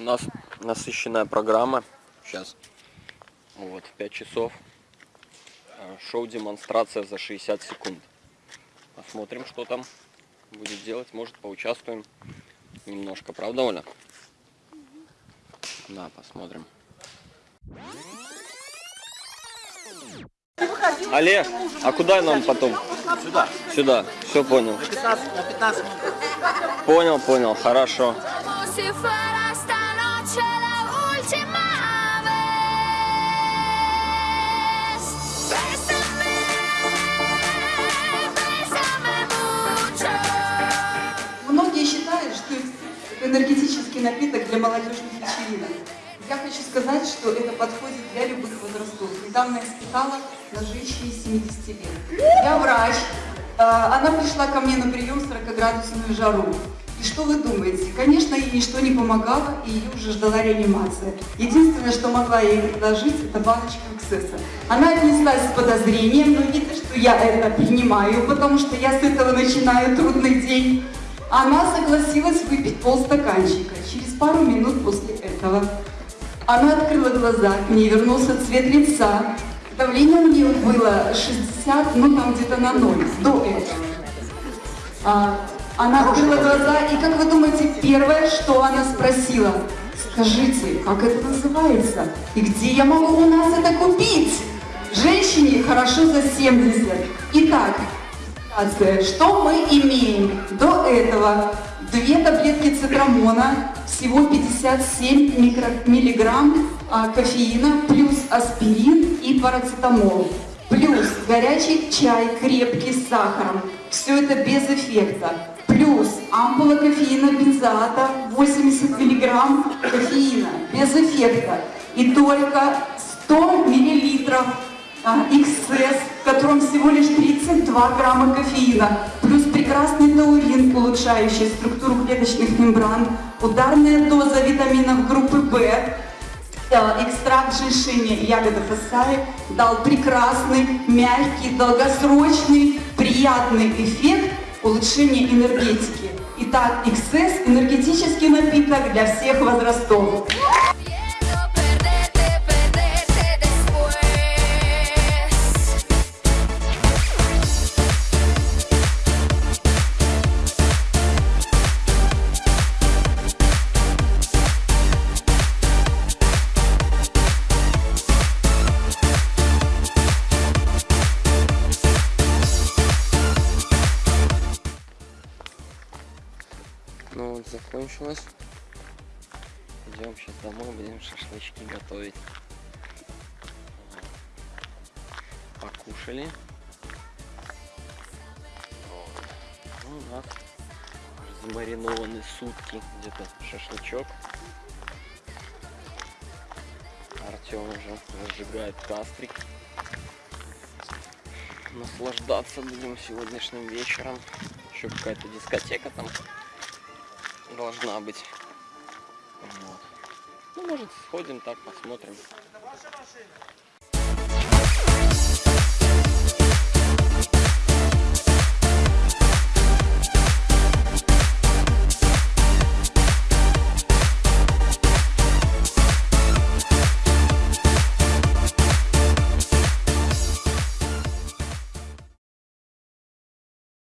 У нас насыщенная программа. Сейчас. Вот, 5 часов. А, Шоу-демонстрация за 60 секунд. Посмотрим, что там будет делать. Может, поучаствуем немножко. Правда, Оля? Да, посмотрим. Олег, а куда нам потом? Сюда. Сюда. Все понял. На 15, на 15 минут. Понял, понял. Хорошо. Noche la mucho. Многие считают, что энергетический напиток для молодежных вечеринок. Я хочу сказать, что это подходит для любых возрастов. Недавно я испытала на женщине 70 лет. Я врач. А, Она пришла ко мне на прием 40-градусную жару. И что вы думаете? Конечно, ей ничто не помогало, и ее уже ждала реанимация. Единственное, что могла ей предложить, это баночка эксцесса. Она отнеслась с подозрением, но видно, что я это принимаю, потому что я с этого начинаю трудный день. Она согласилась выпить полстаканчика. Через пару минут после этого она открыла глаза, к ней вернулся цвет лица. Давление у нее было 60, ну там где-то на ноль, до этого. А, она открыла глаза, и как вы думаете, первое, что она спросила? Скажите, как это называется? И где я могу у нас это купить? Женщине хорошо за 70. Итак. Что мы имеем? До этого две таблетки цитрамона, всего 57 микро- миллиграмм а, кофеина, плюс аспирин и парацетамол. Плюс горячий чай крепкий с сахаром. Все это без эффекта. Плюс ампула кофеина бензоата 80 миллиграмм кофеина без эффекта. И только 100 миллилитров а, XS, в котором всего лишь 32 грамма кофеина, плюс прекрасный таурин, улучшающий структуру клеточных мембран, ударная доза витаминов группы В, э, экстракт женьшеня и ягода фасаи дал прекрасный, мягкий, долгосрочный, приятный эффект улучшения энергетики. Итак, XS – энергетический напиток для всех возрастов. Закончилось. Идем сейчас домой, будем шашлычки готовить. Покушали. Ну, у нас замаринованы сутки где-то шашлычок. Артем уже разжигает кастрик. Наслаждаться будем сегодняшним вечером. Еще какая-то дискотека там должна быть. Вот. Ну, может, сходим так, посмотрим.